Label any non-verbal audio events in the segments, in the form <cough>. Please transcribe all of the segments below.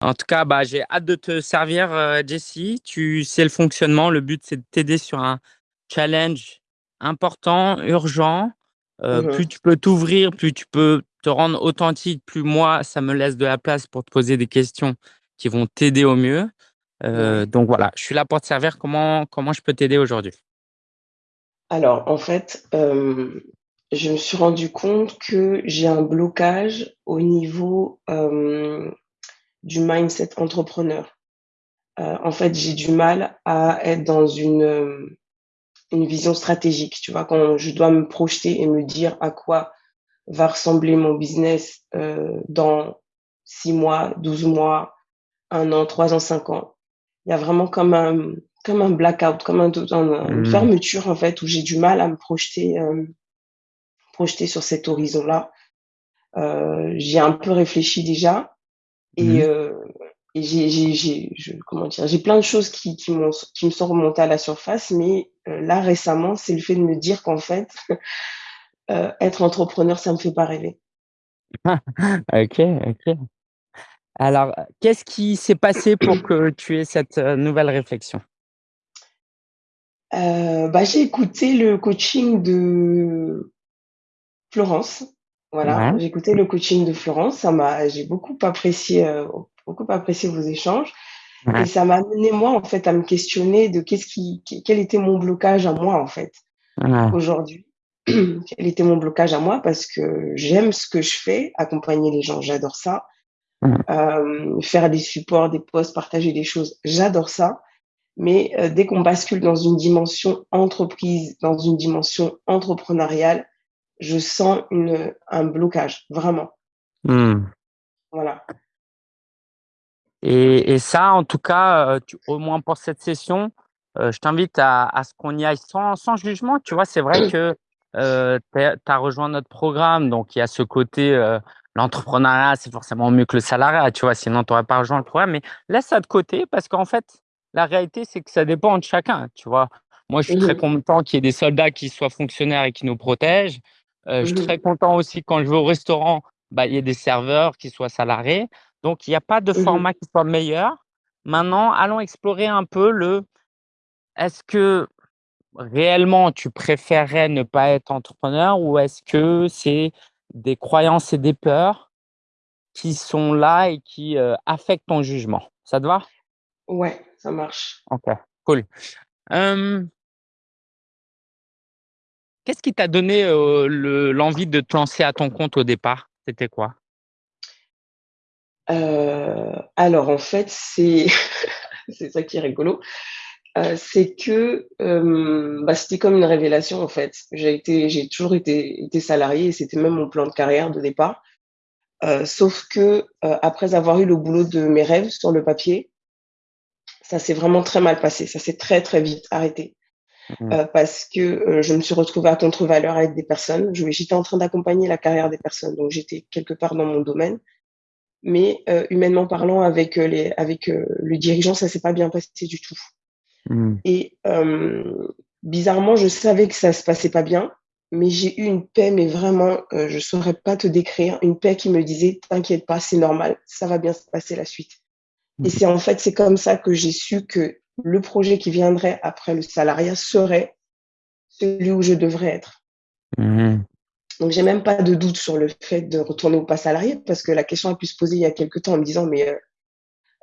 En tout cas, bah, j'ai hâte de te servir, heu, Jessie. Tu sais le fonctionnement. Le but, c'est de t'aider sur un challenge important, urgent. Heu, Mmh plus tu peux t'ouvrir, plus tu peux te rendre authentique, plus moi, ça me laisse de la place pour te poser des questions qui vont t'aider au mieux. Ouais. donc voilà, je suis là pour te servir. Comment comment je peux t'aider aujourd'hui? Alors en fait, je me suis rendu compte que j'ai un blocage au niveau, du mindset entrepreneur. Heu, en fait, j'ai du mal à être dans une, hem, une vision stratégique, tu vois? Quand je dois me projeter et me dire à quoi va ressembler mon business, heu, dans 6 mois, 12 mois, 1 an, 3 ans, 5 ans. Il y a vraiment comme un comme un blackout, comme un une Mmh. fermeture en fait où j'ai du mal à me projeter, hem, projeter sur cet horizon-là. Heu, j'y ai un peu réfléchi déjà et Mmh. et j'ai j'ai j'ai je comment dire? J'ai plein de choses qui qui qui me sont remontées à la surface, mais heu, là récemment, c'est le fait de me dire qu'en fait, heu, <laughs> être entrepreneur, ça me fait pas rêver. <laughs> OK, OK. Alors, qu'est-ce qui s'est passé pour que tu aies cette, nouvelle réflexion? Heu, bah, j'ai écouté le coaching de Florence. Voilà, Ouais. j'ai écouté le coaching de Florence, ça m'a j'ai beaucoup apprécié, heu, beaucoup apprécié vos échanges et ça m'a amené moi, en fait, à me questionner de qu'est-ce qui qu quel était mon blocage à moi, en fait, Ouais. aujourd'hui. <clears throat> Quel était mon blocage à moi? Parce que j'aime ce que je fais, accompagner les gens, j'adore ça. Hem, faire des supports, des posts, partager des choses, j'adore ça. Mais heu, dès qu'on bascule dans une dimension entreprise, dans une dimension entrepreneuriale, je sens une, un blocage, vraiment. Mmh. Voilà. Et et ça, en tout cas, tu au moins pour cette session, heu, je t'invite à à ce qu'on y aille sans sans jugement, tu vois? C'est vrai que, heu, tu as rejoint notre programme, donc il y a ce côté, heu, l'entrepreneuriat, c'est forcément mieux que le salariat, tu vois? Sinon, tu aurais pas rejoint le programme, mais laisse ça de côté parce qu'en fait, la réalité, c'est que ça dépend de chacun, tu vois? Moi, je suis très content qu'il y ait des soldats qui soient fonctionnaires et qui nous protègent. Heu, je suis très content aussi quand je vais au restaurant, bah, il y ait des serveurs qui soient salariés. Donc il y a pas de Mmh mh. format qui soit meilleur. Maintenant, allons explorer un peu le est-ce que réellement tu préférerais ne pas être entrepreneur ou est-ce que c'est des croyances et des peurs qui sont là et qui, heu, affectent ton jugement? Ça te va? Ouais, ça marche. OK, cool. Qu'est-ce qui t'a donné, le l'envie de te lancer à ton compte au départ? C'était quoi? Heu, alors en fait, <laughs> c'est ça qui est rigolo, heu, c'est que, bah, c'était comme une révélation, en fait. J'ai été j'ai toujours été été salariée et c'était même mon plan de carrière de départ. Sauf que, après avoir eu le boulot de mes rêves sur le papier, ça s'est vraiment très mal passé. Ça s'est très, très vite arrêté, Mmh. heu, parce que, heu, je me suis retrouvée à contre-valeur avec des personnes. J'étais en train d'accompagner la carrière des personnes, donc j'étais quelque part dans mon domaine. Mais, heu, humainement parlant avec, heu, les avec, heu, le dirigeant, ça s'est pas bien passé du tout. Mmh. Et bizarrement, je savais que ça se passait pas bien, mais j'ai eu une paix, mais vraiment, je saurais pas te décrire, une paix qui me disait: «T'inquiète pas, c'est normal, ça va bien se passer la suite». Et Mmh. c'est en fait, c'est comme ça que j'ai su que le projet qui viendrait après le salariat serait celui où je devrais être. Mmh Donc j'ai même pas de doute sur le fait de retourner ou pas salarié parce que la question a pu se poser il y a quelque temps en me disant: «Mais, heu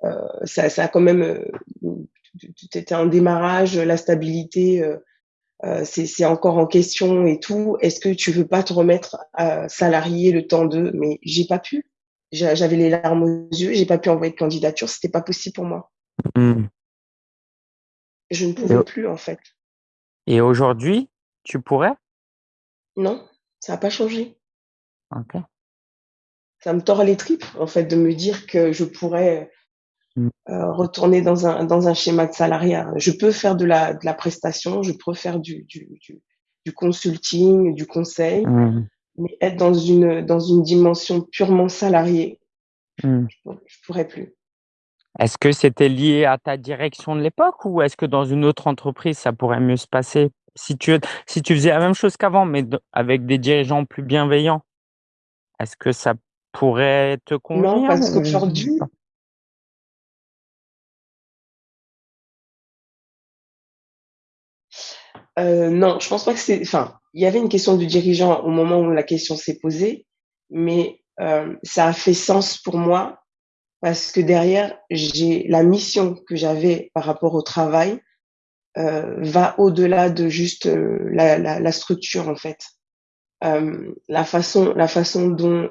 heu, ça ça a quand même, heu, tu en démarrage, la stabilité, heu, c'est encore en question et tout. Est-ce que tu veux pas te remettre à salarié le temps de?» mais j'ai pas pu. J'a j'avais les larmes aux yeux, j'ai pas pu envoyer de candidature, c'était pas possible pour moi. Mmh. Je ne pouvais plus, en fait. et aujourd'hui, tu pourrais? Non, ça a pas changé. OK. Ça me tord les tripes, en fait, de me dire que je pourrais, Mmh. heu, retourner dans un dans un schéma de salariat. Je peux faire de la de la prestation, je peux faire du du du du consulting, du conseil, Mmh. mais être dans une, dans une dimension purement salariée, Mmh. je je pourrais plus. Est-ce que c'était lié à ta direction de l'époque ou est-ce que dans une autre entreprise, ça pourrait mieux se passer? Si tu, si faisais la même chose qu'avant, mais avec des dirigeants plus bienveillants Est-ce que ça pourrait te convenir Non, parce qu'aujourd'hui, euh, non, je pense pas que c'est. Enfin, il y avait une question du dirigeant au moment où la question s'est posée, mais euh, ça a fait sens pour moi parce que derrière, j'ai la mission que j'avais par rapport au travail, heu, va au-delà de juste, heu, la la la structure, en fait. Hem, la façon la façon dont,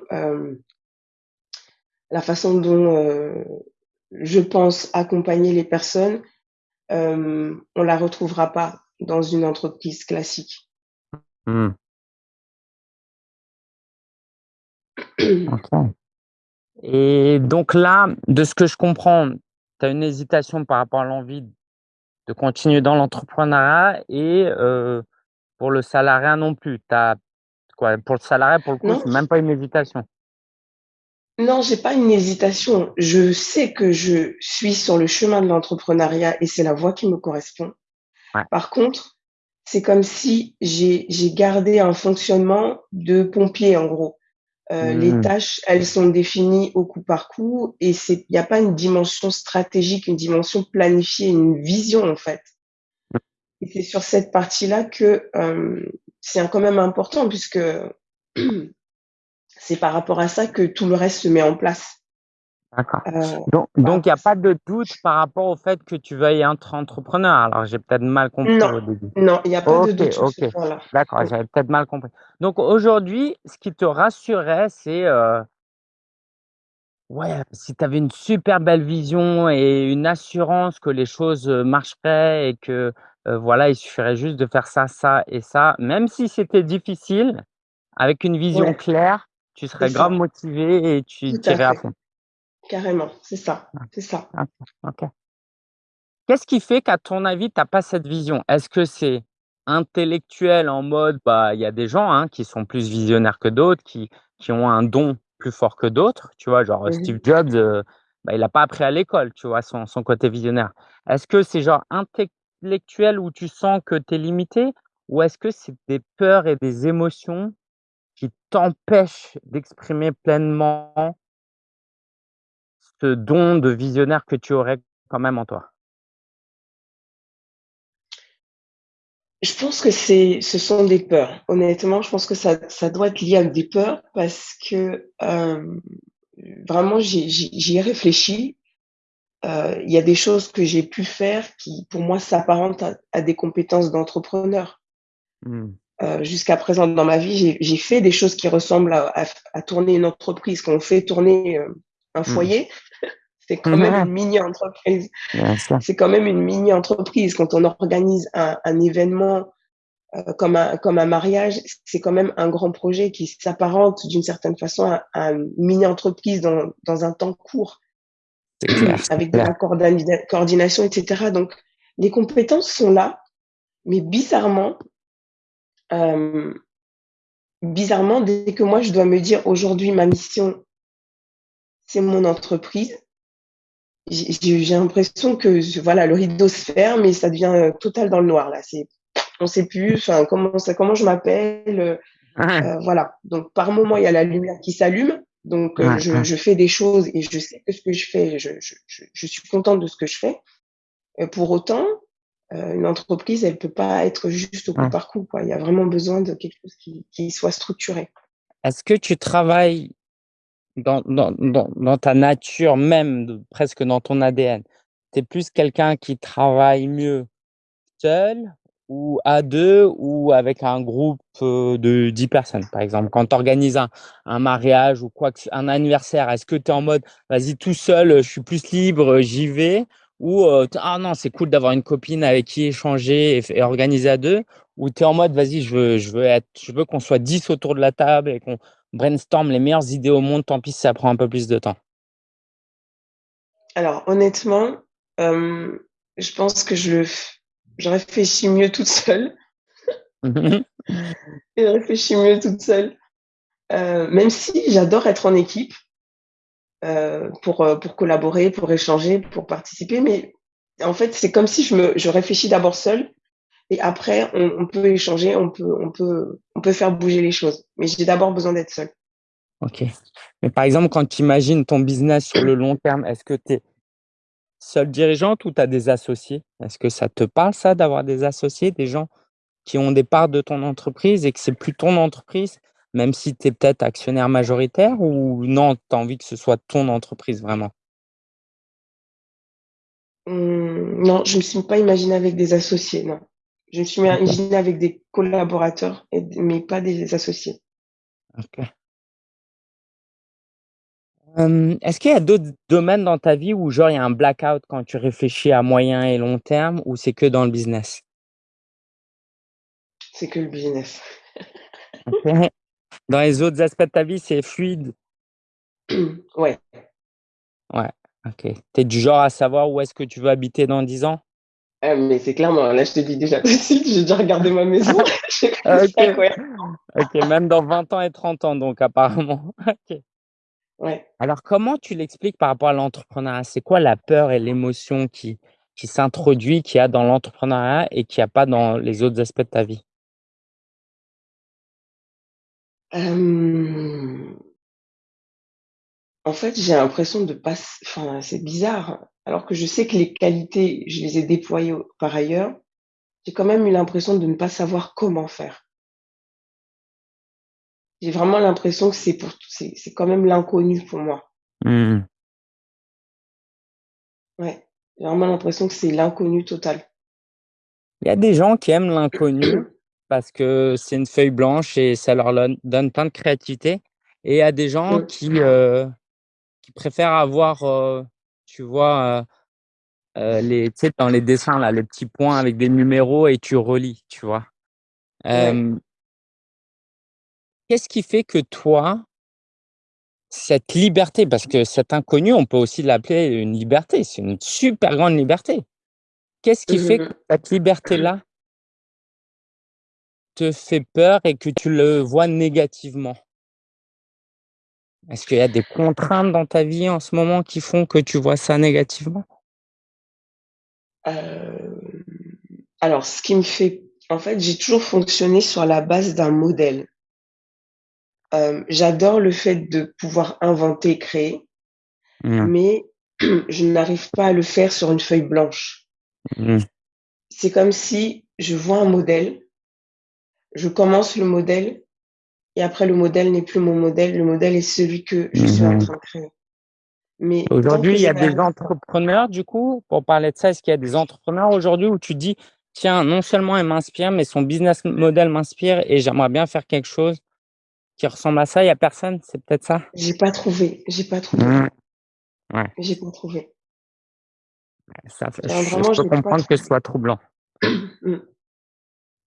la façon dont, je pense accompagner les personnes, on la retrouvera pas dans une entreprise classique. Mmh. <clears throat> OK. Et donc là, de ce que je comprends, tu as une hésitation par rapport à l'envie de continuer dans l'entrepreneuriat et heu, pour le salariat non plus. As quoi? Pour le salariat, pour le coup, c'est même pas une hésitation? non, j'ai pas une hésitation. Je sais que je suis sur le chemin de l'entrepreneuriat et c'est la voie qui me correspond. Ouais. Par contre, c'est comme si j'ai gardé un fonctionnement de pompier, en gros. Heu, les Mmh. tâches, elles sont définies au coup par coup et c'est il y a pas une dimension stratégique, une dimension planifiée, une vision, en fait. Et c'est sur cette partie-là que, hem, c'est quand même important puisque <clears throat> c'est par rapport à ça que tout le reste se met en place. D'accord. Heu, Donc il y a pas de doute par rapport au fait que tu veuilles être entrepreneur? Alors j'ai peut-être mal compris non, au début. non, il y a pas de doute. D'accord, Mmh. j'avais peut-être mal compris. Donc aujourd'hui, ce qui te rassurait, c'est, heu, ouais, si tu avais une super belle vision et une assurance que les choses, heu, marcheraient et que, voilà, il suffirait juste de faire ça, ça et ça, même si c'était difficile, avec une vision Ouais, claire, tu serais grave motivé et tu tu à fond. Carrément, c'est ça, Ouais, c'est ça. OK. Qu'est-ce qui fait qu'à ton avis, tu as pas cette vision? Est-ce que c'est intellectuel en mode, bah, il y a des gens, hein, qui sont plus visionnaires que d'autres, qui qui ont un don plus fort que d'autres, tu vois? Genre, heu, Mmh Steve. Jobs, heu, bah, il a pas appris à l'école, tu vois? Son son côté visionnaire. Est-ce que c'est genre intellectuel où tu sens que tu es limité? Ou est-ce que c'est des peurs et des émotions qui t'empêchent d'exprimer pleinement ce don de visionnaire que tu aurais quand même en toi? Je pense que c'est ce sont des peurs. Honnêtement, je pense que ça ça doit être lié à des peurs parce que, hem, vraiment j'y ai réfléchi. Heu, il y a des choses que j'ai pu faire qui, pour moi, s'apparentent à à des compétences d'entrepreneur. Mmh. Heu, jusqu'à présent dans ma vie, j'ai fait des choses qui ressemblent à à tourner une entreprise. Quand on fait tourner, un Mmh. foyer, <laughs> c'est quand même une mini-entreprise. C'est quand même une mini-entreprise. Quand on organise un un événement, heu, comme un comme un mariage, c'est quand même un grand projet qui s'apparente d'une certaine façon à à une mini-entreprise dans dans un temps court, clair, avec de la coordination et cetera. Donc les compétences sont là, mais bizarrement, hem, bizarrement, dès que moi je dois me dire: «Aujourd'hui ma mission, c'est mon entreprise», j'ai l'impression que je voilà, le rideau se ferme et ça devient, heu, total dans le noir là. C'est on sait plus, enfin comment ça comment je m'appelle, heu, voilà. Donc par moment, il y a la lumière qui s'allume, donc je je fais des choses et je sais que ce que je fais, je je suis contente de ce que je fais. Pour autant, heu, une entreprise, elle peut pas être juste au coup par coup, quoi. Il y a vraiment besoin de quelque chose qui qui soit structuré. Est-ce que tu travailles dans dans dans ta nature même, presque dans ton ADN? Tu es plus quelqu'un qui travaille mieux seul ou à 2 ou avec un groupe, de 10 personnes, par exemple? Quand tu organises un un mariage ou quoi un anniversaire, est-ce que tu es en mode: «Vas-y tout seul, je suis plus libre, j'y vais» ou «Ah non, c'est cool d'avoir une copine avec qui échanger et organiser à 2» ou tu es en mode: «Vas-y, je veux je veux je veux qu'on soit 10 autour de la table et qu'on brainstorm les meilleures idées au monde, tant pis si ça prend un peu plus de temps»? Alors honnêtement, hem, je pense que je réfléchis mieux toute seule et <laughs> je réfléchis mieux toute seule, heu, même si j'adore être en équipe, pour, heu, pour collaborer, pour échanger, pour participer, mais en fait, c'est comme si je me je réfléchis d'abord seule et après on on peut échanger, on peut on peut on peut faire bouger les choses, mais j'ai d'abord besoin d'être seule. OK. Mais par exemple, quand tu imagines ton business sur le long terme, est-ce que tu es Seule dirigeante ou tu as des associés? Est-ce que ça te parle ça d'avoir des associés, des gens qui ont des parts de ton entreprise et que c'est plus ton entreprise, même si tu es peut-être actionnaire majoritaire ou non, tu as envie que ce soit ton entreprise vraiment? Mmh, non, je me suis pas imaginée avec des associés, non. Je me suis imaginée avec des collaborateurs et mais pas des associés. OK. Hem, est-ce qu'il y a d'autres domaines dans ta vie où genre il y a un blackout quand tu réfléchis à moyen et long terme ou c'est que dans le business? C'est que le business. Dans les autres aspects de ta vie, c'est fluide? Ouais. Ouais, OK. Tu es du genre à savoir où est-ce que tu veux habiter dans 10 ans? Ah mais c'est clairement, là je te dis déjà tout de suite, j'ai déjà regardé ma maison, <laughs> ça OK. même dans 20 ans et 30 ans donc apparemment. <laughs> OK. Ouais. Alors comment tu l'expliques par rapport à l'entrepreneuriat? C'est quoi la peur et l'émotion qui qui s'introduit, qu'il y a dans l'entrepreneuriat et qu'il y a pas dans les autres aspects de ta vie? En fait, j'ai l'impression de pas enfin, c'est bizarre, alors que je sais que les qualités, je les ai déployées par ailleurs, j'ai quand même eu l'impression de ne pas savoir comment faire. J'ai vraiment l'impression que c'est pour c'est c'est quand même l'inconnu pour moi. Mmh. Ouais, j'ai vraiment l'impression que c'est l'inconnu total. Il y a des gens qui aiment l'inconnu <clears throat> parce que c'est une feuille blanche et ça leur donne plein de créativité et il y a des gens qui, heu, qui préfèrent avoir, heu, tu vois, heu heu, les tu sais, dans les dessins là, les petits points avec des numéros et tu relis, tu vois? Ouais. Qu'est-ce qui fait que toi cette liberté, parce que cet inconnu, on peut aussi l'appeler une liberté, c'est une super grande liberté. Qu'est-ce qui Mmh fait que mh. cette liberté-là te fait peur et que tu le vois négativement? Est-ce qu'il y a des contraintes dans ta vie en ce moment qui font que tu vois ça négativement? Hem, alors ce qui me fait en fait, j'ai toujours fonctionné sur la base d'un modèle. Hem, j'adore le fait de pouvoir inventer et créer, Mmh. mais <clears throat> je n'arrive pas à le faire sur une feuille blanche. Mmh. C'est comme si je vois un modèle je commence le modèle et après le modèle n'est plus mon modèle, le modèle est celui que je suis en mh. train de créer. Mais Aujourd'hui, il y a des entrepreneurs du coup, pour parler de ça, est-ce qu'il y a des entrepreneurs aujourd'hui où tu dis: «Tiens, non seulement elle m'inspire, mais son business model m'inspire et j'aimerais bien faire quelque chose qui ressemble à ça», il y a personne? C'est peut-être ça? J'ai pas trouvé, j'ai pas trouvé. Mmh. Ouais. J'ai pas trouvé. Ça je vraiment, peux comprendre que ce soit troublant. <clears throat> Mmh.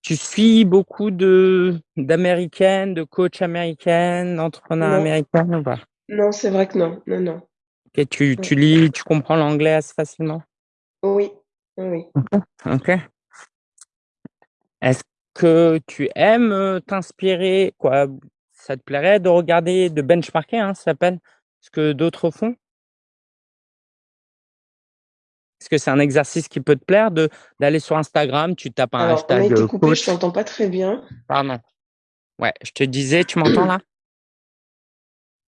Tu suis beaucoup de d'américaines, de coachs américaines, d'entrepreneurs Non. américaines ou pas? Non, c'est vrai que non. Non, non. Et tu tu lis, tu comprends l'anglais assez facilement? Oui. Oui. OK. Est-ce que tu aimes, heu, t'inspirer? Quoi, ça te plairait de regarder, de benchmarker, hein, ça s'appelle, ce que d'autres font? Est-ce que c'est un exercice qui peut te plaire de d'aller sur Instagram, tu tapes un Alors, on a hashtag, été coupé, je t'entends pas très bien. pardon. Ouais, je te disais, tu m'entends là?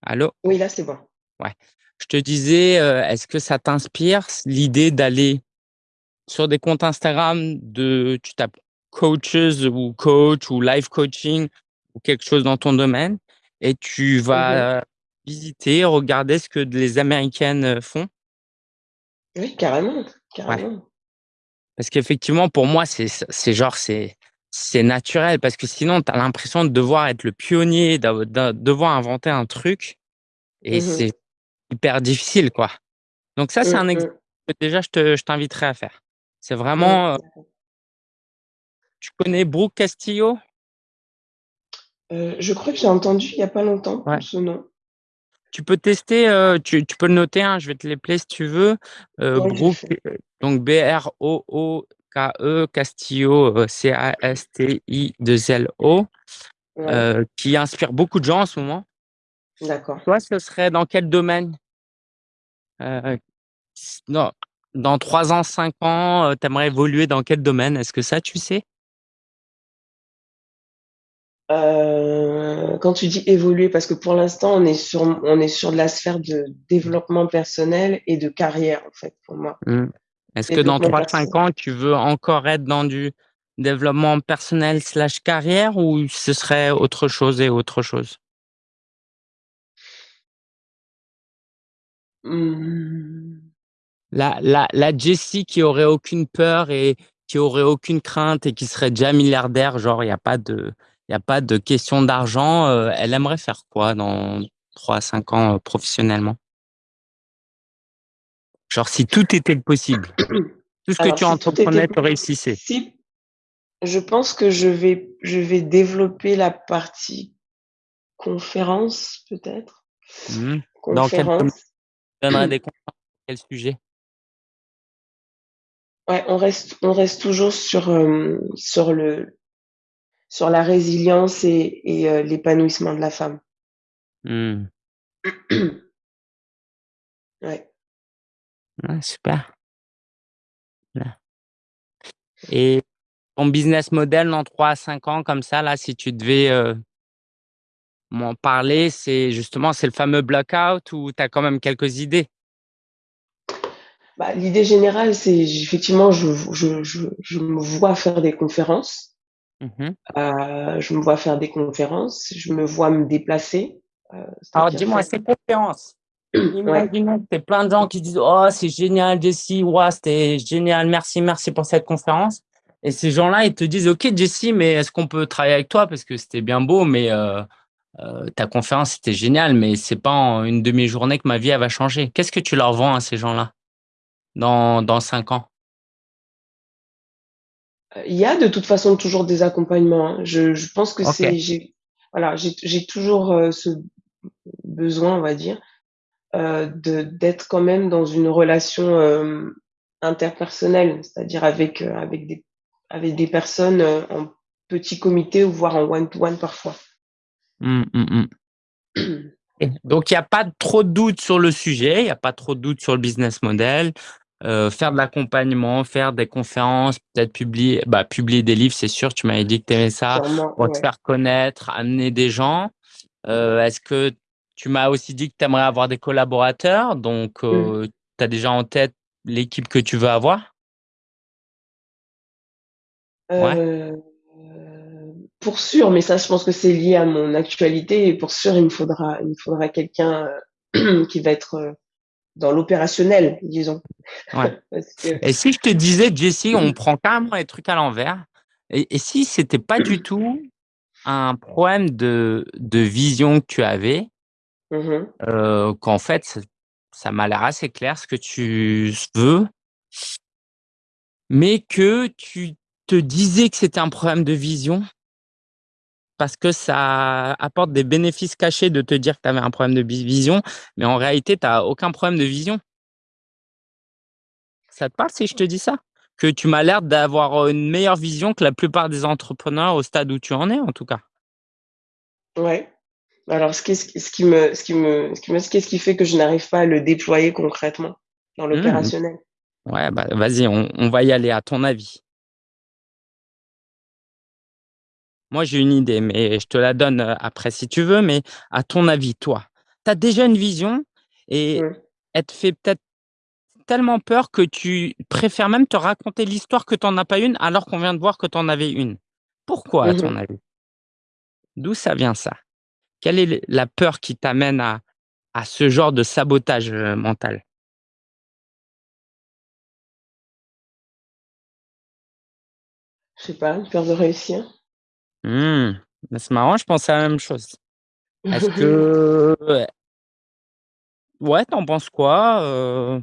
Allô? Oui, là, c'est bon. Ouais. Je te disais, heu, est-ce que ça t'inspire l'idée d'aller sur des comptes Instagram de tu tapes coaches ou coach ou life coaching ou quelque chose dans ton domaine et tu Mmh vas visiter, regarder ce que les américaines, heu, font? Oui, carrément, Ouais. carrément. Parce qu'effectivement pour moi c'est genre c'est c'est naturel parce que sinon tu as l'impression de devoir être le pionnier, de devoir inventer un truc et Mmh c'est hyper difficile quoi. Donc ça c'est Mmh un mh. que déjà je te je à faire. C'est Mmh, vraiment, d'accord. Tu connais Brooke Castillo? Heu, je crois que j'ai entendu il y a pas longtemps Ouais. ce nom. Tu peux tester, heu, tu tu peux le noter, hein, je vais te l'épeler si tu veux, Ouais, le Brooke, heu, donc B-R-O-O-K-E, Castillo, heu, C-A-S-T-I-2-L-O, Ouais. heu, qui inspire beaucoup de gens en ce moment. D'accord. Toi, ce serait dans quel domaine? Dans dans 3 ans, 5 ans, tu aimerais évoluer dans quel domaine? Est-ce que ça, tu sais? Heu, quand tu dis évoluer, parce que pour l'instant on est sur on est sur de la sphère de développement personnel et de carrière en fait pour moi. Mmh. Est-ce que dans Développement 3-5 perso. ans, tu veux encore être dans du développement personnel slash carrière ou ce serait autre chose et autre chose? Mmh. La la la Jessie qui aurait aucune peur et qui aurait aucune crainte et qui serait déjà milliardaire, genre il y a pas de il y a pas de question d'argent, heu, elle aimerait faire quoi dans 3 à 5 ans, heu, professionnellement? Genre si tout était possible, tout ce que tu si entreprenais, tu réussissais? si je pense que je vais je vais développer la partie conférence peut-être? Mmh. Dans quel <clears throat> des conférences sur quel sujet? Ouais, on reste on reste toujours sur, hem, sur le sur la résilience et et heu, l'épanouissement de la femme. Mmh. <clears throat> Ouais. Ouais, super. Et ton business model dans 3 à 5 ans comme ça là, si tu devais, heu m'en parler, c'est justement, c'est le fameux blackout ou tu as quand même quelques idées? Bah, l'idée générale, c'est effectivement, je je je me vois faire des conférences. Mmh mh. Heu, je me vois faire des conférences, je me vois me déplacer, heu, Alors dis-moi, ces conférences, <clears throat> ouais. imaginons que tu plein de gens qui disent: «Oh c'est génial Jessie, waouh c'était génial, merci, merci pour cette conférence» et ces gens-là, ils te disent: «OK Jessie, mais est-ce qu'on peut travailler avec toi? Parce que c'était bien beau, mais heu, ta conférence c'était génial, mais c'est pas en une demi journée que ma vie elle va changer». Qu'est-ce que tu leur vends à ces gens-là, dans dans 5 ans? Il y a de toute façon toujours des accompagnements, hein. Je je pense que c'est j'ai voilà, j'ai toujours, heu, ce besoin, on va dire, heu, de d'être quand même dans une relation, hem, interpersonnelle, c'est-à-dire avec, avec des avec des personnes, en petit comité ou voire en one to one parfois. Mmh, mmh mh. Et donc il y a pas trop de doute sur le sujet, il y a pas trop de doute sur le business model, heu, faire de l'accompagnement, faire des conférences, peut-être publier bah, publier des livres, c'est sûr, tu m'avais dit que tu aimais ça, Sûrement, pour te faire connaître, amener des gens. Heu, est-ce que tu m'as aussi dit que tu aimerais avoir des collaborateurs, donc Mmh. heu, tu as déjà en tête l'équipe que tu veux avoir? Ouais? Heu, pour sûr, mais ça je pense que c'est lié à mon actualité et pour sûr il me faudra il me faudra quelqu'un, <clears throat> qui va être, heu, dans l'opérationnel, disons. Ouais. <laughs> Parce que Et si je te disais: «Jessie, on prend carrément les trucs à l'envers et et si c'était pas du tout un problème de de vision que tu avais» Mmh mh. heu, qu'en fait ça m'a l'air assez clair ce que tu veux mais que tu te disais que c'était un problème de vision parce que ça apporte des bénéfices cachés de te dire que tu avais un problème de vision, mais en réalité tu as aucun problème de vision? Ça te parle si je te dis ça? Que tu m'as l'air d'avoir, une meilleure vision que la plupart des entrepreneurs au stade où tu en es, en tout cas. Ouais. Alors ce qu'est-ce ce qui me ce qui me ce qui me qu'est-ce qui fait que je n'arrive pas à le déployer concrètement dans Mmh. l'opérationnel? Ouais, bah, vas-y, on on va y aller, à ton avis? Moi, j'ai une idée, mais je te la donne, heu, après si tu veux, mais à ton avis, toi, tu as déjà une vision et Mmh. elle te fait peut-être tellement peur que tu préfères même te raconter l'histoire que tu en as pas une, alors qu'on vient de voir que tu en avais une. Pourquoi à Mmh ton mh. avis? D'où ça vient ça? Quelle est la peur qui t'amène à à ce genre de sabotage, heu, mental? Je sais pas, une peur de réussir. Mmh, bah, c'est marrant, je pensais à la même chose. Est-ce que <laughs> ouais ouais, tu en penses quoi, heu?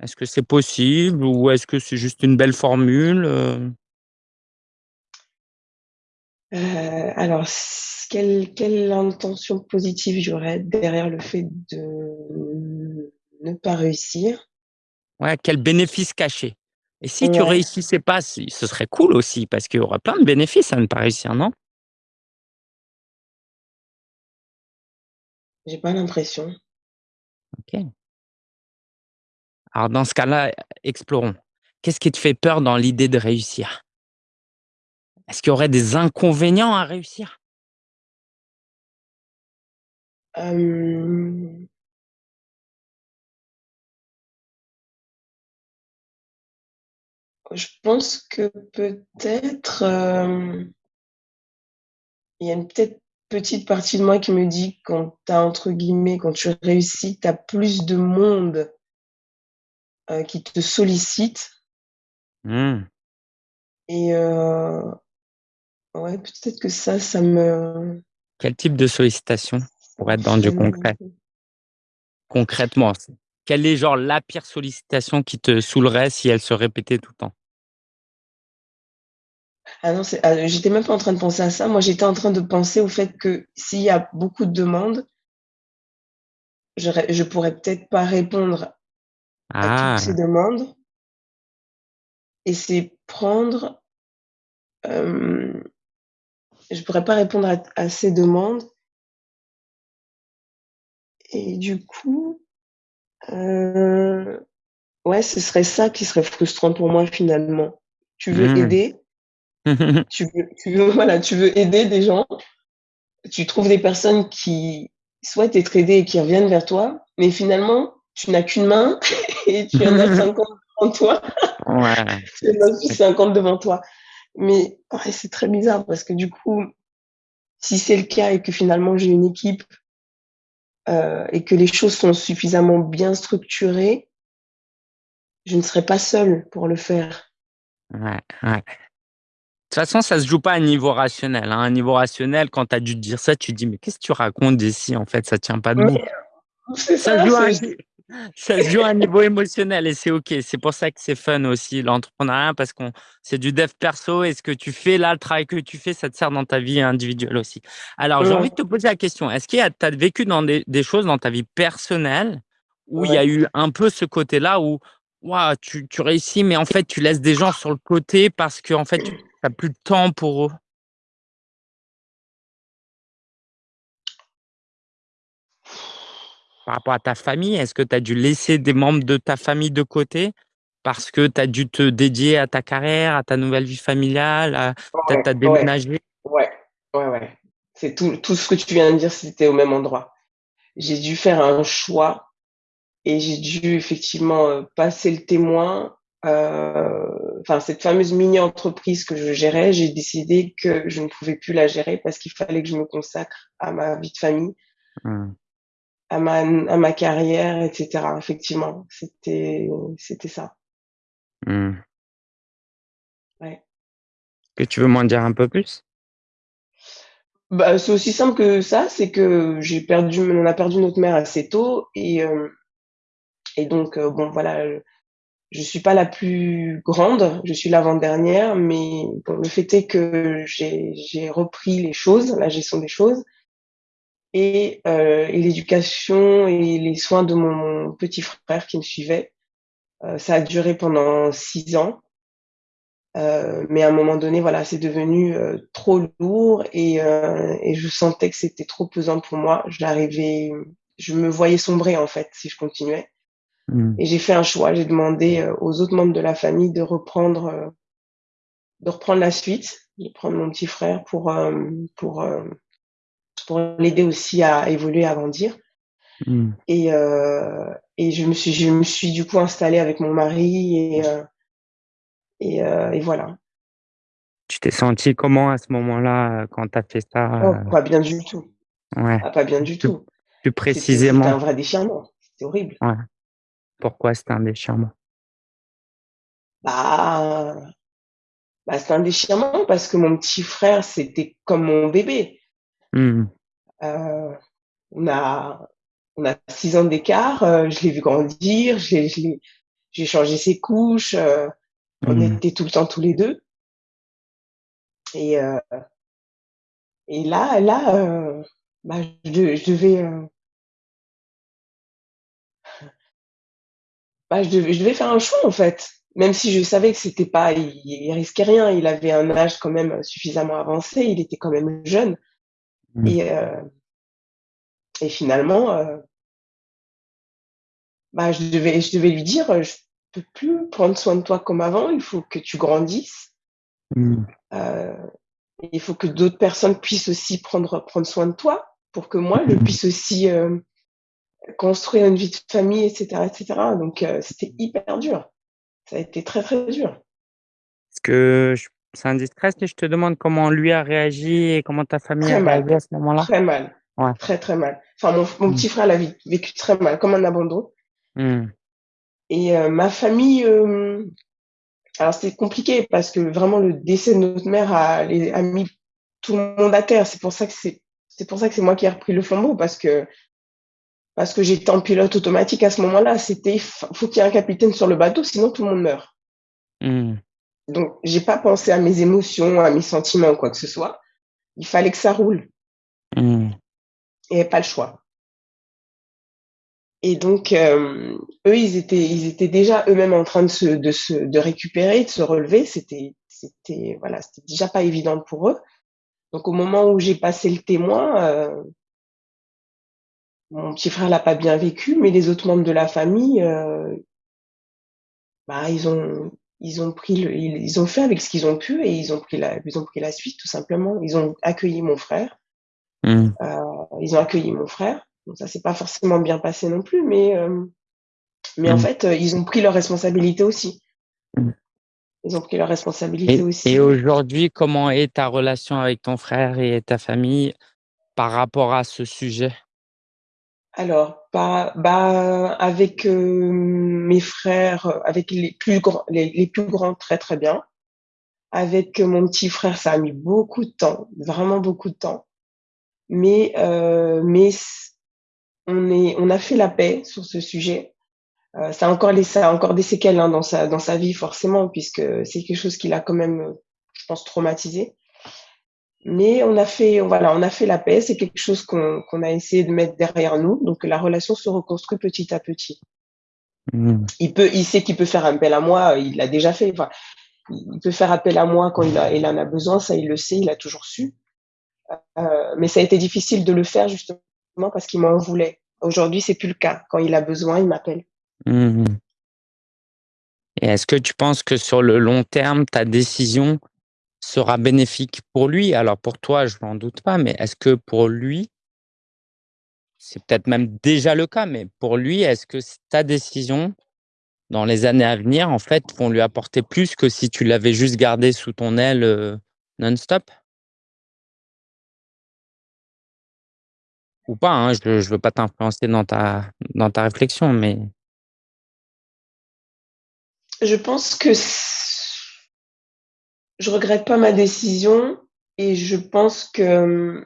Est-ce que c'est possible ou est-ce que c'est juste une belle formule, heu? Heu, alors s quelle quelle intention positive j'aurais derrière le fait de ne pas réussir? Ouais, quel bénéfice caché? Et si tu réussissais pas, ce serait cool aussi parce qu'il y aura plein de bénéfices à ne pas réussir, non? J'ai pas l'impression. OK. Alors dans ce cas-là, explorons. Qu'est-ce qui te fait peur dans l'idée de réussir? Est-ce qu'il y aurait des inconvénients à réussir? Je pense que peut-être, hem il y a une peut-être petite partie de moi qui me dit quand tu as entre guillemets, quand tu réussis, tu as plus de monde heu, qui te sollicite Mmh. et heu, ouais, peut-être que ça, ça me Quel type de sollicitation? Pour être dans du concret? Concrètement, quelle est genre la pire sollicitation qui te saoulerait si elle se répétait tout le temps? Ah non, ah, j'étais même pas en train de penser à ça. Moi, j'étais en train de penser au fait que s'il y a beaucoup de demandes je je pourrais peut-être pas répondre à toutes ces Ah! demandes et c'est prendre, hem, je pourrais pas répondre à à ces demandes et du coup, heu, ouais, ce serait ça qui serait frustrant pour moi finalement. Tu veux Mmh. aider? <laughs> Tu veux tu veux <laughs> voilà, tu veux aider des gens, tu trouves des personnes qui souhaitent être aidées et qui reviennent vers toi, mais finalement, tu n'as qu'une main <laughs> et tu en as 50 devant toi. Ouais. Tu en as juste 50 devant toi. Mais ouais, c'est très bizarre parce que du coup, si c'est le cas et que finalement j'ai une équipe, heu et que les choses sont suffisamment bien structurées je ne serai pas seule pour le faire. Ouais, ouais. De toute façon, ça se joue pas à un niveau rationnel, hein. À un niveau rationnel, quand tu as dû te dire ça, tu te dis: «Mais qu'est-ce que tu racontes ici, en fait, ça tient pas debout». c'est Ça se joue à ça se joue à un niveau émotionnel et c'est OK. C'est pour ça que c'est fun aussi l'entrepreneuriat parce qu'on c'est du dev perso et ce que tu fais là, le travail que tu fais, ça te sert dans ta vie individuelle aussi. Alors j'ai envie de te poser la question, est-ce qu'il y a tu as vécu dans des des choses dans ta vie personnelle où il y a eu un peu ce côté-là où, waouh, tu tu réussis, mais en fait, tu laisses des gens sur le côté parce qu'en fait, tu as plus de temps pour eux? Par rapport à ta famille, est-ce que tu as dû laisser des membres de ta famille de côté parce que tu as dû te dédier à ta carrière, à ta nouvelle vie familiale, à peut-être tu as déménagé? ouais, ouais, ouais. C'est tout tout ce que tu viens de dire, c'était au même endroit. J'ai dû faire un choix et j'ai dû effectivement, heu, passer le témoin, heu, enfin cette fameuse mini-entreprise que je gérais, j'ai décidé que je ne pouvais plus la gérer parce qu'il fallait que je me consacre à ma vie de famille Mmh. À ma à ma carrière et cetera. Effectivement, c'était c'était ça. Mmh. Ouais. Et tu veux m'en dire un peu plus? Bah, c'est aussi simple que ça, c'est que j'ai perdu on a perdu notre mère assez tôt et hem et donc heu, bon voilà, je suis pas la plus grande, je suis l'avant-dernière, mais bon, le fait est que j'ai j'ai repris les choses, la gestion des choses et heu et l'éducation et les soins de mon petit frère qui me suivait. Heu, ça a duré pendant 6 ans. Heu, mais à un moment donné, voilà, c'est devenu, trop lourd et je sentais que c'était trop pesant pour moi. J'arrivais je me voyais sombrer, en fait, si je continuais Mmh. et j'ai fait un choix. J'ai demandé, aux autres membres de la famille de reprendre, de reprendre la suite, de prendre mon petit frère pour, pour l'aider aussi à évoluer, à grandir Mmh. et heu et je me suis je me suis du coup installée avec mon mari et heu et heu et voilà. Tu t'es sentie comment à ce moment-là, quand tu as fait Oh, ça, heu? pas bien du tout. Ouais, Ah, pas bien du tout. plus C'était c'était précisément? un vrai déchirement, c'était horrible. Ouais. Pourquoi c'était un déchirement? Bah bah, c'est un déchirement parce que mon petit frère, c'était comme mon bébé. Mmh. Heu, on a on a 6 ans d'écart, heu, je l'ai vu grandir, j'ai changé ses couches, heu, on Mmh. était tout le temps tous les 2 et heu et là là, heu, bah, je de je devais, heu bah, je devais je devais faire un choix, en fait. Même si je savais que c'était pas il il risquait rien, il avait un âge quand même suffisamment avancé, il était quand même jeune Mmh. et heu et finalement, heu bah, je devais je devais lui dire, «Je peux plus prendre soin de toi comme avant, il faut que tu grandisses». Mmh. Heu, il faut que d'autres personnes puissent aussi prendre prendre soin de toi, pour que moi je mh. puisse aussi, hem, construire une vie de famille et cetera et cetera donc heu, c'était hyper dur. Ça a été très, très dur. Est-ce que je c'est indiscret si je te demande comment lui a réagi et comment ta famille a mal, réagi à ce moment-là? très mal, Ouais. très, très mal. Enfin mon Mmh. petit frère l'a vé vécu très mal, comme un abandon. Mmh. Et heu, ma famille, hem, alors c'est compliqué parce que vraiment le décès de notre mère a les a mis tout le monde à terre. C'est pour ça que c'est c'est pour ça que c'est moi qui ai repris le flambeau parce que parce que j'étais en pilote automatique à ce moment-là. C'était faut qu'il y ait un capitaine sur le bateau, sinon tout le monde meurt. Mmh. Donc j'ai pas pensé à mes émotions, à mes sentiments ou quoi que ce soit. Il fallait que ça roule. Mmh. Et pas le choix. Et donc, hem, eux, ils étaient ils étaient déjà eux-mêmes en train de se de se de récupérer, de se relever. C'était c'était voilà, c'était déjà pas évident pour eux. Donc au moment où j'ai passé le témoin, heu mon petit frère l'a pas bien vécu, mais les autres membres de la famille, heu bah, ils ont ils ont pris le ils ont fait avec ce qu'ils ont pu et ils ont pris la ils ont pris la suite tout simplement. Ils ont accueilli mon frère. Mmh. Heu, ils ont accueilli mon frère. Donc ça s'est pas forcément bien passé non plus, mais hem, mais en Mmh. fait, heu, ils ont pris leurs responsabilités aussi. Mmh. Ils ont pris leurs responsabilités Et et aussi. aujourd'hui, comment est ta relation avec ton frère et ta famille par rapport à ce sujet? Alors, pas bah, avec, heu, mes frères, avec les plus grands les les plus grands, très, très bien. Avec mon petit frère, ça a mis beaucoup de temps, vraiment beaucoup de temps. Mais heu, mais on est on a fait la paix sur ce sujet. Heu, ça a encore laissé ça encore des séquelles, hein, dans sa dans sa vie forcément puisque c'est quelque chose qui l'a quand même, heu, je pense traumatisé. Mais on a fait voilà, on a fait la paix. C'est quelque chose qu'on a essayé de mettre derrière nous, donc la relation se reconstruit petit à petit. Mmh. Il peut il sait qu'il peut faire appel à moi, il l'a déjà fait, enfin, il peut faire appel à moi quand il a il en a besoin, ça il le sait, il l'a toujours su. Heu, mais ça a été difficile de le faire justement parce qu'il m'en voulait. Aujourd'hui, c'est plus le cas. Quand il a besoin, il m'appelle. Mmh mh. Et est-ce que tu penses que sur le long terme, ta décision sera bénéfique pour lui? Alors pour toi, je n'en doute pas, mais est-ce que pour lui c'est peut-être même déjà le cas, mais pour lui, est-ce que ta décision, dans les années à venir, en fait, vont lui apporter plus que si tu l'avais juste gardé sous ton aile, heu, non-stop? Ou pas, hein, je je veux pas t'influencer dans ta dans ta réflexion, mais Je pense que je regrette pas ma décision et je pense que,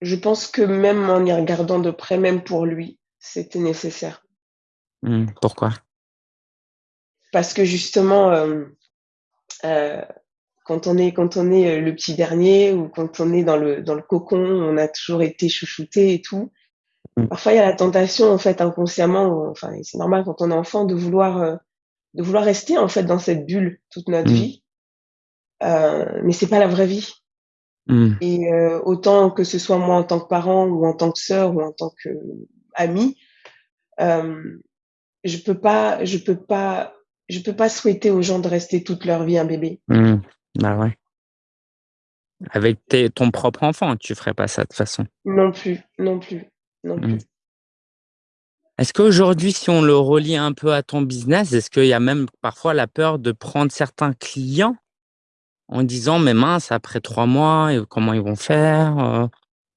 je pense que même en y regardant de près, même pour lui, c'était nécessaire. Mmh, pourquoi? Parce que justement, hem, heu, quand on est quand on est, heu, le petit dernier ou quand on est dans le dans le cocon, on a toujours été chouchouté et tout. Mmh. Parfois, il y a la tentation, en fait, inconsciemment, enfin c'est normal quand on est enfant de vouloir, heu, de vouloir rester, en fait, dans cette bulle toute notre Mmh. vie. Heu, mais c'est pas la vraie vie. Mmh. Et heu, autant que ce soit moi en tant que parent ou en tant que sœur ou en tant qu'amie, hem, je peux pas je peux pas je peux pas souhaiter aux gens de rester toute leur vie un bébé. Mmh. Bah, ouais. Avec tes ton propre enfant, tu ferais pas ça de toute façon. Non plus, non plus, non plus. Est-ce qu'aujourd'hui, si on le relie un peu à ton business, est-ce qu'il y a même parfois la peur de prendre certains clients? En disant: «Mais mince, après 3 mois, comment ils vont faire?» heu,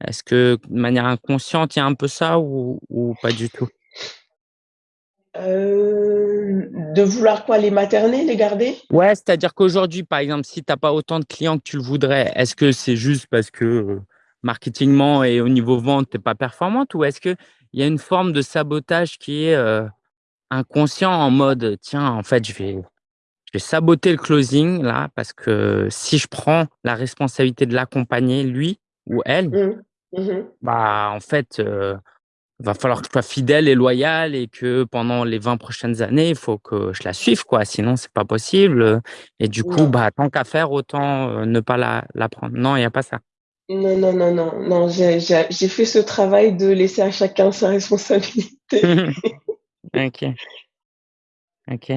est-ce que de manière inconsciente, il y a un peu ça ou ou pas du tout? Heu, de vouloir quoi? Les materner, les garder? Ouais, c'est-à-dire qu'aujourd'hui, par exemple, si tu as pas autant de clients que tu le voudrais, est-ce que c'est juste parce que, heu, marketingement et au niveau vente, tu es pas performante? Ou est-ce qu'il y a une forme de sabotage qui est, heu, inconscient en mode: «Tiens, en fait, je vais je vais saboter le closing là, parce que si je prends la responsabilité de l'accompagner lui ou elle» Mmh. Mmh mh. «bah, en fait, heu, va falloir que je sois fidèle et loyal et que pendant les 20 prochaines années, il faut que je la suive quoi, sinon c'est pas possible, et du coup, bah, tant qu'à faire, autant, heu, ne pas la la prendre». Non, il y a pas ça? Non, non, non, non, non, j'ai fait ce travail de laisser à chacun sa responsabilité. <laughs> <laughs> OK. OK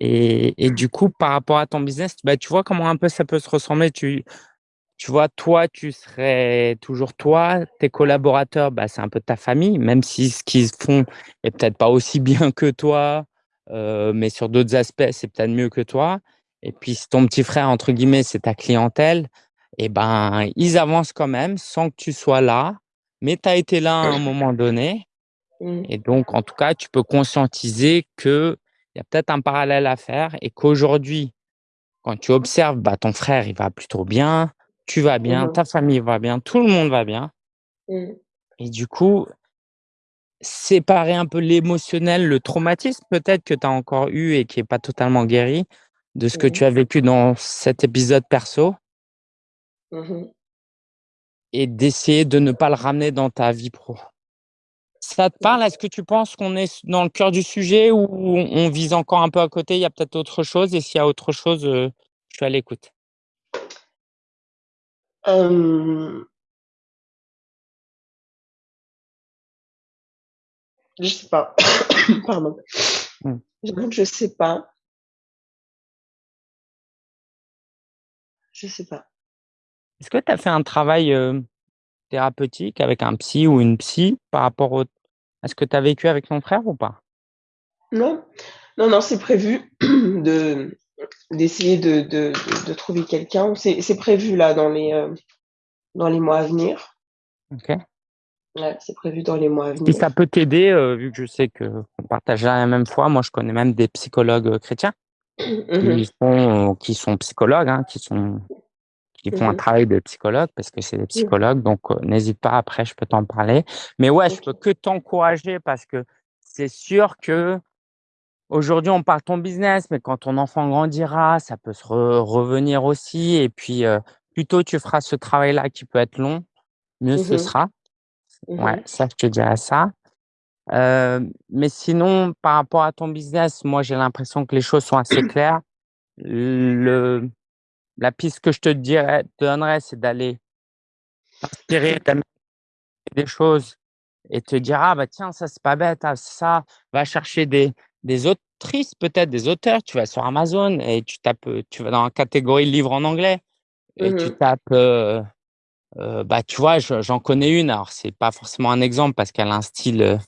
et et du coup, par rapport à ton business, bah, tu vois comment un peu ça peut se ressembler? Tu tu vois, toi, tu serais toujours toi, tes collaborateurs, bah, c'est un peu ta famille, même si ce qu'ils font est peut-être pas aussi <laughs> bien que toi, heu, mais sur d'autres aspects, c'est peut-être mieux que toi et puis ton petit frère, entre guillemets, c'est ta clientèle et ben, ils avancent quand même sans que tu sois là, mais tu as été là à un moment donné Mmh. et donc en tout cas, tu peux conscientiser qu'il y a peut-être un parallèle à faire et qu'aujourd'hui, quand tu observes, bah, ton frère, il va plutôt bien, tu vas Mmh bien, mh. ta famille va bien, tout le monde va bien Mmh. et du coup séparer un peu l'émotionnel, le traumatisme peut-être que tu as encore eu et qui est pas totalement guéri, de ce que Mmh tu as vécu dans cet épisode perso Mmh mh. et d'essayer de ne pas le ramener dans ta vie pro. Ça te parle? Est-ce que tu penses qu'on est dans le cœur du sujet ou on vise encore un peu à côté, il y a peut-être autre chose et s'il y a autre chose, heu, je suis à l'écoute. Hem Je sais pas. <coughs> Pardon. Mmh. Que je sais pas. Je sais pas. Est-ce que tu as fait un travail, thérapeutique avec un psy ou une psy par rapport au à ce que tu as vécu avec ton frère ou pas? Non. Non, non, c'est prévu <clears throat> de d'essayer de de de de trouver quelqu'un. C'est prévu là dans les, heu, dans les mois à venir. OK. Ouais, c'est prévu dans les mois à Si ça venir. peut t'aider, vu que je sais qu'on partage la même foi, moi je connais même des psychologues, chrétiens Mmh qui sont qui sont psychologues, hein, qui sont qui Mmh font un mh. travail de psychologue parce que c'est des Mmh. psychologues donc n'hésite pas après je peux t'en parler. Mais ouais, je peux que t'encourager parce que c'est sûr qu'aujourd'hui on parle ton business, mais quand ton enfant grandira, ça peut se re revenir aussi et puis, plus tôt tu feras ce travail-là qui peut être long, mieux Mmh ce sera. Mmh Ouais, ça je te dirais ça. Mais sinon par rapport à ton business, moi j'ai l'impression que les choses sont assez claires. Le la piste que je te dirais donnerais, c'est d'aller t'inspirer des choses et te dire: «Ah bah tiens, ça c'est pas bête, ah ça». Va chercher des des autrices peut-être, des auteurs, tu vas sur Amazon et tu tapes, tu vas dans la catégorie livres en anglais et Mmh tu mh. tapes, heu heu, bah, tu vois, je j'en connais une, alors c'est pas forcément un exemple parce qu'elle a un style, heu,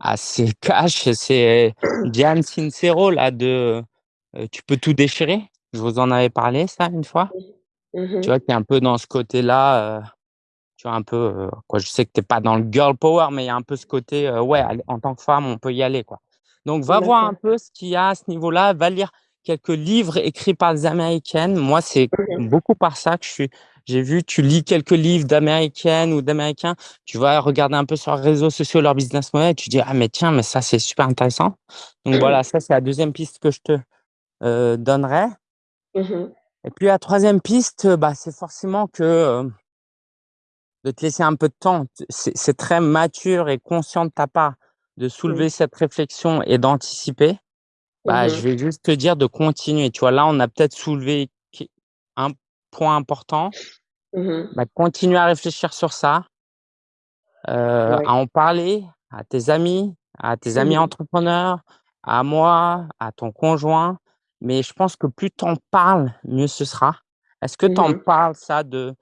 assez cash, c'est Diane Sincero là de, Tu peux tout déchirer. Je vous en avais parlé ça une fois? Mmh Tu vois, qui est un peu dans ce côté-là, heu, tu vois un peu, heu, quoi je sais que tu es pas dans le girl power, mais il y a un peu ce côté, heu, ouais, en tant que femme, on peut y aller, quoi. Donc va voir un peu ce qu'il y a à ce niveau-là, va lire quelques livres écrits par des américaines. Moi, c'est OK. beaucoup par ça que je suis j'ai vu, tu lis quelques livres d'américaines ou d'américains, tu vas regarder un peu sur les réseaux sociaux leur business model tu dis: «Ah mais tiens, mais ça c'est super intéressant». Donc voilà, ça c'est la 2e piste que je te, heu, donnerais. Mmh mh. Et puis la 3e piste, bah, c'est forcément que, heu de te laisser un peu de temps. C'est très mature et conscient de ta part de Mmh. soulever cette réflexion et d'anticiper. Mmh Bah, je mh. vais juste te dire de continuer. Tu vois, là, on a peut-être soulevé un point important. Mmh. Bah, continue à réfléchir sur ça Ouais. à en parler à tes amis, à tes Mmh amis entrepreneurs, à moi, à ton conjoint. Mais je pense que plus tu en parles, mieux ce sera. Est-ce que Mmh tu en mh. parles ça de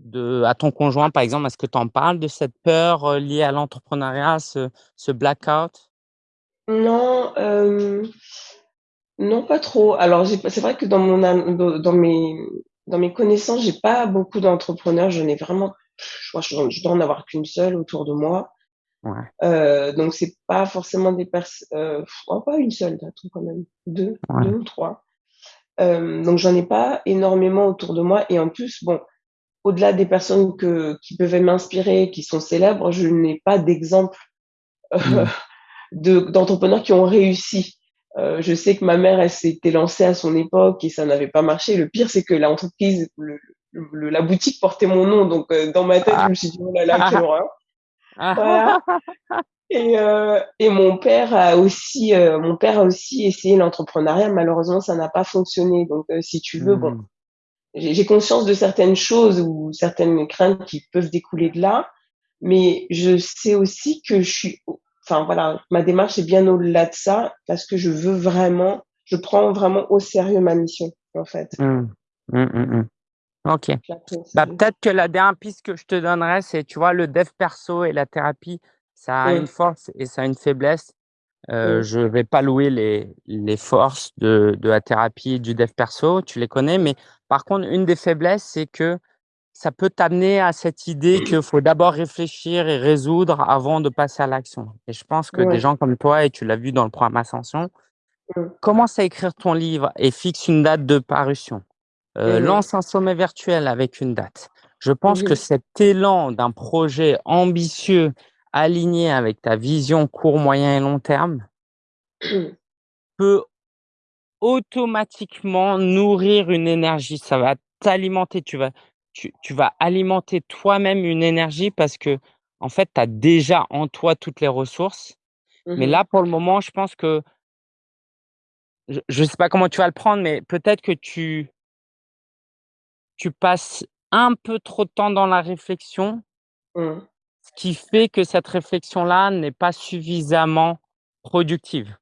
de à ton conjoint, par exemple? Est-ce que tu en parles de cette peur, heu, liée à l'entrepreneuriat, ce ce blackout? Non, non, pas trop. Alors c'est vrai que dans mon dans mes dans mes connaissances, j'ai pas beaucoup d'entrepreneurs. J'en ai vraiment je je je dois en avoir qu'une seule autour de moi. Ouais. Heu, donc c'est pas forcément des pers heu, oh pas une seule, attends quand même, 2-2 Ouais. ou 3. Hem, donc j'en ai pas énormément autour de moi et en plus, bon, au-delà des personnes que qui peuvent m'inspirer, qui sont célèbres, je n'ai pas d'exemple, Mmh. <laughs> de d'entrepreneurs qui ont réussi. Heu, je sais que ma mère, elle s'était lancée à son époque et ça n'avait pas marché. Le pire, c'est que l'entreprise, le le la boutique portait mon nom, donc heu, dans ma tête, je Ah! me suis dit: «Oh là là, quelle <laughs> horreur». Voilà Ah! et heu et mon père a aussi, heu, mon père a aussi essayé l'entrepreneuriat. Malheureusement, ça n'a pas fonctionné. Donc heu, si tu veux, bon, Mmh. j'ai j'ai conscience de certaines choses ou certaines craintes qui peuvent découler de là, mais je sais aussi que je suis enfin voilà, ma démarche est bien au-delà de ça parce que je veux vraiment je prends vraiment au sérieux ma mission, en fait. Mmh. Mmh, mh. OK. Bah, peut-être que la dernière piste que je te donnerais, c'est, tu vois, le dev perso et la thérapie, ça a une force et ça a une faiblesse. Heu, Mmh. je vais pas louer les les forces de de la thérapie, du dev perso, tu les connais, mais par contre, une des faiblesses, c'est que ça peut t'amener à cette idée qu'il faut d'abord réfléchir et résoudre avant de passer à l'action et je pense que des gens comme toi et tu l'as vu dans le programme Ascension, Mmh. commence à écrire ton livre et fixe une date de parution. Heu, Mmh mh. lance un sommet virtuel avec une date. Je pense Mmh que cet élan d'un projet ambitieux, aligné avec ta vision court, moyen et long terme <clears throat> peut automatiquement nourrir une énergie. Ça va t'alimenter, tu vas tu tu vas alimenter toi-même une énergie parce qu'en fait, tu as déjà en toi toutes les ressources. Mais mh. là, pour le moment, je pense que je je sais pas comment tu vas le prendre, mais peut-être que tu tu passes un peu trop de temps dans la réflexion Mmh. ce qui fait que cette réflexion-là n'est pas suffisamment productive.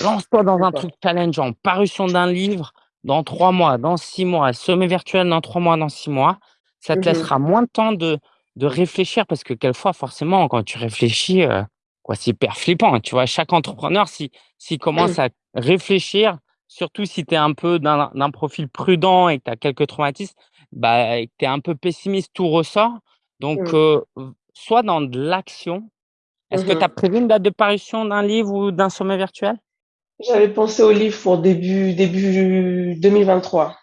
Lance-toi dans un truc challengeant, parution d'un livre dans 3 mois, dans 6 mois, sommet virtuel dans 3 mois, dans 6 mois. Ça te Mmh mh. laissera moins de temps de de réfléchir parce que quelquefois, forcément, quand tu réfléchis, heu, quoi, c'est hyper flippant, tu vois? Chaque entrepreneur, si s'il commence à réfléchir, surtout si tu es un peu d'un d'un profil prudent et que tu as quelques traumatismes, bah, tu es un peu pessimiste, tout ressort. Donc, Mmh. sois dans de l'action. Est-ce Mmh que tu as prévu une date de parution d'un livre ou d'un sommet virtuel? J'avais pensé au livre pour début début 2023.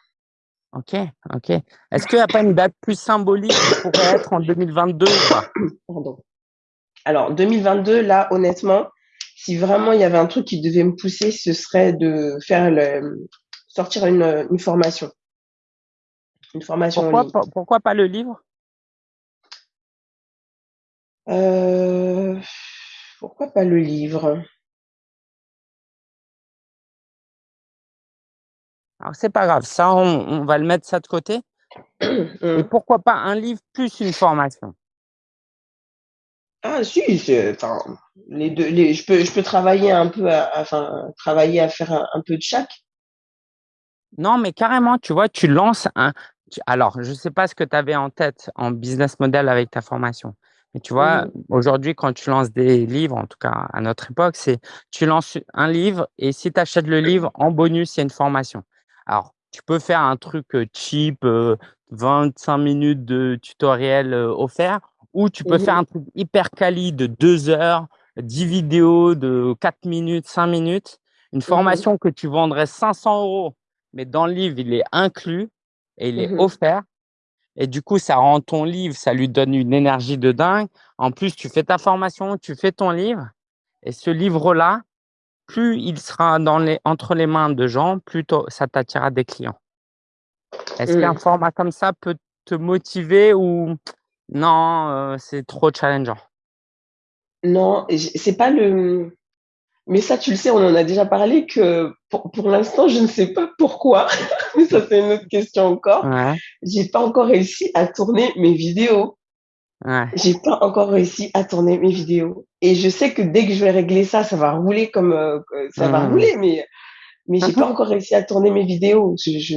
OK, OK. Est-ce qu'il y a pas une date plus symbolique qui pourrait être en 2022 ou pas? Pardon. Alors 2022, là, honnêtement, si vraiment il y avait un truc qui devait me pousser, ce serait de faire le mmh, sortir une, une formation. Une formation en Pourquoi ligne. pourquoi pas le livre? Heu, pourquoi pas le livre? Alors c'est pas grave, ça on on va le mettre ça de côté <coughs> et Mmh. pourquoi pas un livre plus une formation? Ah si, enfin, les 2 les je peux je peux travailler un peu à enfin, travailler à faire un un peu de chaque. Non, mais carrément, tu vois, tu lances un alors je sais pas ce que tu avais en tête en business model avec ta formation, mais tu vois, aujourd'hui quand tu lances des livres, en tout cas à notre époque, c'est tu lances un livre et si tu achètes le livre, en bonus, il y a une formation. Alors, tu peux faire un truc, heu, cheap, heu, 25 minutes de tutoriel, heu, offert ou tu peux Mmh faire un truc hyper quali de 2 heures, 10 vidéos de 4 minutes, 5 minutes, une Mmh formation que tu vendrais 500 €, mais dans le livre, il est inclus et il est Mmh mh. offert et du coup, ça rend ton livre ça lui donne une énergie de dingue. En plus, tu fais ta formation, tu fais ton livre et ce livre-là, plus il sera dans les entre les mains de gens, plus ça t'attirera des clients. Est-ce qu'un Mmh. format comme ça peut te motiver ou non, heu, c'est trop challengeant? Non c'est pas le, mais ça, tu le sais, on en a déjà parlé que pour pour l'instant, je ne sais pas pourquoi, <laughs> mais ça, c'est une autre question encore. Ouais. J'ai pas encore réussi à tourner mes vidéos. Ouais. J'ai pas encore réussi à tourner mes vidéos et je sais que dès que je vais régler ça, ça va rouler comme, heu, que ça va Mmh. rouler, mais mais j'ai pas encore réussi à tourner mes vidéos. Je je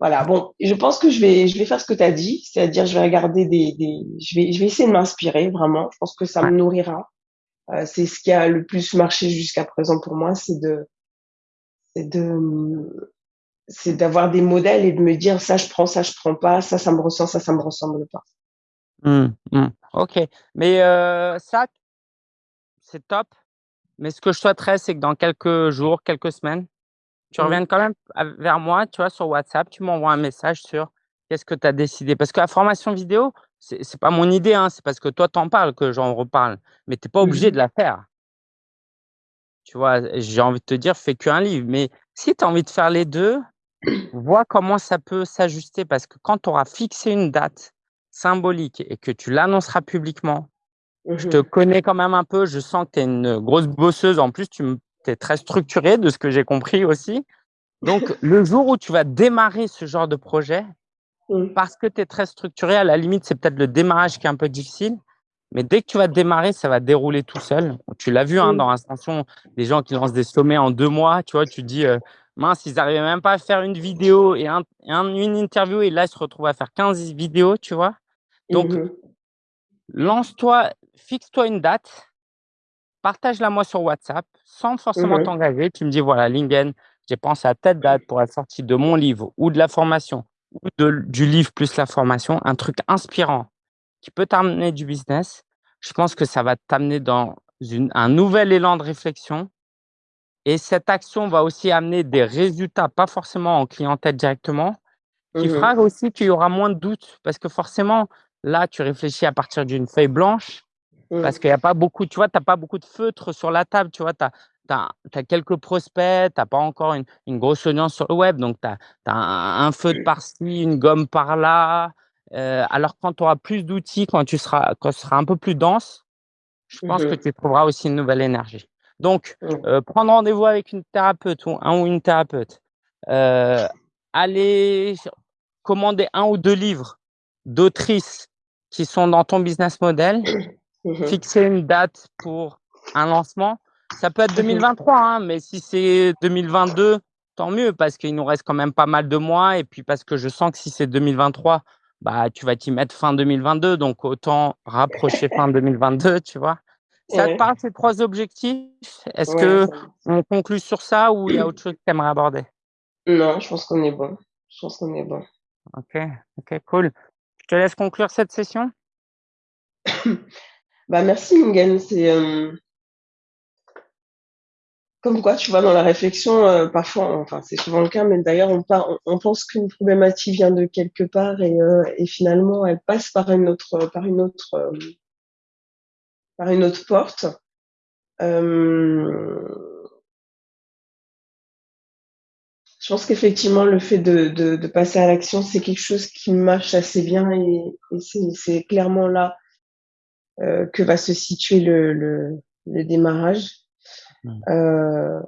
voilà, bon, je pense que je vais je vais faire ce que tu as dit, c'est-à-dire je vais regarder des des je vais je vais essayer de m'inspirer vraiment, je pense que ça me nourrira. Heu, c'est ce qui a le plus marché jusqu'à présent pour moi, c'est de c'est de, c'est d'avoir des modèles et de me dire: «Ça, je prends, ça, je prends pas, ça, ça me ressemble, ça, ça me ressemble pas». Mmh, mmh. OK, mais heu, ça c'est top, mais ce que je souhaiterais, c'est que dans quelques jours, quelques semaines, tu Mmh. reviennes quand même vers moi, tu vois, sur WhatsApp, tu m'envoies un message sur qu'est-ce que tu as décidé? Parce que la formation vidéo, c'est pas mon idée, hein, c'est parce que toi, tu en parles que j'en reparle, mais tu es pas Mmh obligé de la faire. Tu vois? J'ai envie de te dire: «Fais qu'un livre», mais si tu as envie de faire les 2, vois comment ça peut s'ajuster parce que quand tu auras fixé une date symbolique et que tu l'annonceras publiquement, Mmh je te connais quand même un peu, je sens que tu es une grosse bosseuse, en plus, tu es très structurée de ce que j'ai compris aussi. Donc le jour où tu vas démarrer ce genre de projet, Mmh. parce que tu es très structurée, à la limite, c'est peut-être le démarrage qui est un peu difficile, mais dès que tu vas démarrer, ça va dérouler tout seul. Tu l'as vu, hein, Mmh. dans Ascension, des gens qui lancent des sommets en 2 mois, tu vois? Tu te dis, heu: «Mince, ils arrivaient même pas à faire une vidéo et un et un une interview et là, ils se retrouvent à faire 15 vidéos», tu vois? Donc mh. lance-toi, fixe-toi une date partage-la moi sur WhatsApp sans forcément mh. t'engager. Tu me dis: «Voilà Lingen, j'ai pensé à telle date pour la sortie de mon livre ou de la formation ou de du livre plus la formation, un truc inspirant qui peut t'amener du business». Je pense que ça va t'amener dans une un nouvel élan de réflexion et cette action va aussi amener des résultats, pas forcément en clientèle directement, qui Mmh fera aussi qu'il y aura moins de doutes. Parce que forcément, là, tu réfléchis à partir d'une feuille blanche, parce Mmh. qu'il y a pas beaucoup tu vois, tu as pas beaucoup de feutres sur la table, tu vois? Tu as tu as quelques prospects, tu as pas encore une une grosse audience sur le web, donc tu as un un feutre par-ci, une gomme par-là, alors quand tu auras plus d'outils, quand tu seras quand ce sera un peu plus dense, je Mmh pense que mh. tu trouveras aussi une nouvelle énergie. Donc, Mmh. prendre rendez-vous avec une thérapeute ou un ou une thérapeute, aller commander 1 ou 2 livres d'autrices qui sont dans ton business model, Mmh mh. fixer une date pour un lancement. Ça peut être deux Mmh hein, mais si c'est 2022, tant mieux parce qu'il nous reste quand même pas mal de mois et puis parce que je sens que si c'est 2023, bah, tu vas t'y mettre fin 2022, donc autant rapprocher fin <laughs> 2022, tu vois? Ça te Ouais. parle ces 3 objectifs? Est-ce Ouais, me qu'on conclut sur ça ou il y a autre chose que tu aimerais aborder? Non, je pense qu'on est bon. Je pense qu'on est bon. OK, OK, cool. Je te laisse conclure cette session. <coughs> Bah, merci Lingen, c'est, hem comme quoi, tu vois, dans la réflexion, heu, parfois, enfin, c'est souvent le cas, mais d'ailleurs, on part on pense qu'une problématique vient de quelque part et heu et finalement, elle passe par une autre, par une autre, hem par une autre porte. Hem je pense qu'effectivement, le fait de de de passer à l'action, c'est quelque chose qui marche assez bien et c'est clairement là, heu, que va se situer le le le démarrage. Mmh. Heu,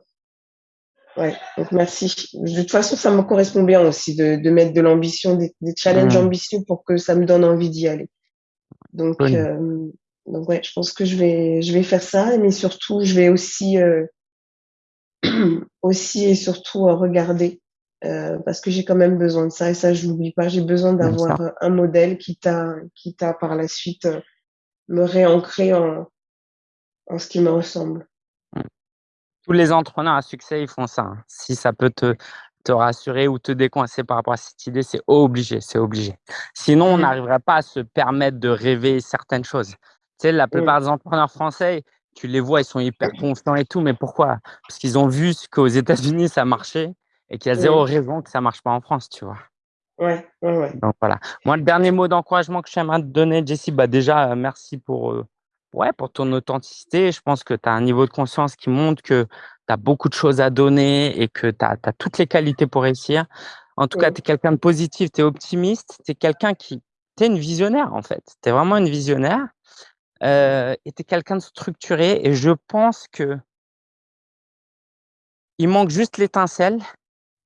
ouais, donc merci. De toute façon, ça me correspond bien aussi de de mettre de l'ambition, des des challenges Mmh. ambitieux pour que ça me donne envie d'y aller. Donc hem, donc ouais, je pense que je vais je vais faire ça, mais surtout, je vais aussi, heu <clears throat> aussi et surtout, regarder, parce que j'ai quand même besoin de ça et ça, je l'oublie pas. J'ai besoin d'avoir, un modèle quitte à quitte à par la suite, me réancrer en en ce qui me ressemble. Tous les entrepreneurs à succès, ils font ça, hein. Si ça peut te te rassurer ou te décoincer par rapport à cette idée, c'est obligé, c'est obligé. Sinon, on Mmh mh. n'arriverait pas à se permettre de rêver certaines choses. Tu sais, la plupart des entrepreneurs français, tu les vois, ils sont hyper confiants et tout, mais pourquoi? Parce qu'ils ont vu qu'aux États-Unis ça marchait et qu'il y a 0 Mmh. raison que ça marche pas en France, tu vois? Ouais, ouais, ouais. Donc voilà. Moi, le dernier mot d'encouragement que j'aimerais te donner, Jessie, bah, déjà, heu, merci pour, heu, ouais, pour ton authenticité. Je pense que tu as un niveau de conscience qui montre que tu as beaucoup de choses à donner et que tu as toutes les qualités pour réussir. En tout cas, tu es quelqu'un de positif, tu es optimiste, tu es quelqu'un qui tu es une visionnaire, en fait. Tu es vraiment une visionnaire, heu et tu es quelqu'un de structuré et je pense que il manque juste l'étincelle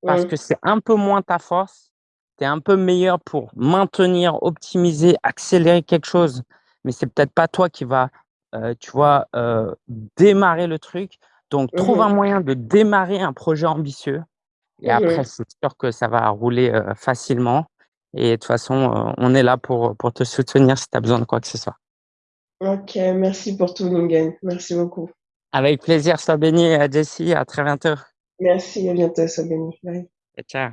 parce que c'est un peu moins ta force. Tu es un peu meilleur pour maintenir, optimiser, accélérer quelque chose, mais c'est peut-être pas toi qui va, heu, tu vois, heu, démarrer le truc. Donc Mmh trouve un moyen de démarrer un projet ambitieux et Mmh après, c'est sûr que ça va rouler, heu, facilement et de toute façon, on est là pour, pour te soutenir si tu as besoin de quoi que ce soit. OK, merci pour tout Lingen. Merci beaucoup. Avec plaisir, sois bénie, heu, Jessie, à très bientôt. Merci, à bientôt, sois bénie. Bye. Ciao.